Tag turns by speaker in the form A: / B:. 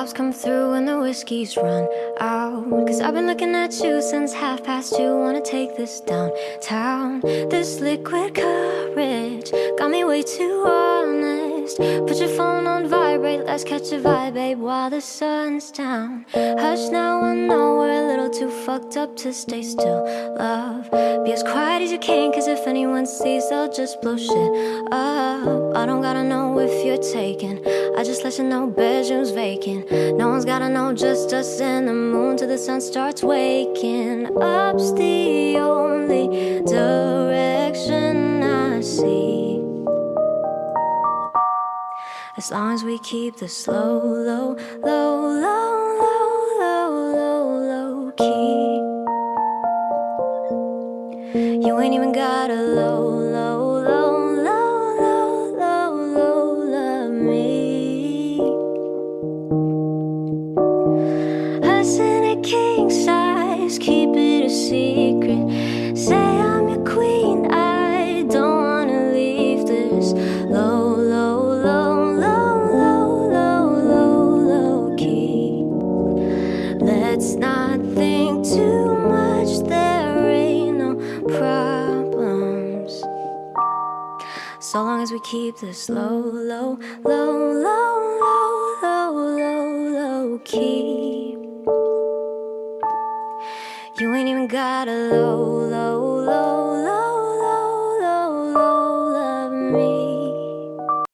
A: cops come through and the whiskey's run out. Cause I've been looking at you since half past two. Wanna take this downtown. This liquid courage got me way too honest. Put your phone on vibrate, let's catch a vibe, babe, while the sun's down. Hush now, I know we're a little too fucked up to stay still. Love, be as quiet as you can, cause if anyone sees, they'll just blow shit up. Don't gotta know if you're taken. I just let you know bedroom's vacant. No one's gotta know, just us and the moon till the sun starts waking. Up's the only direction I see. As long as we keep the slow, low, low, low, low, low, low, low key. You ain't even got a low, low, low, A king size, keep it a secret. Say I'm your queen, I don't wanna leave this low, low, low, low, low, low, low, low key. Let's not think too much, there ain't no problems. So long as we keep this low, low, low, low, low, low, low, low key. You ain't even got a low, low,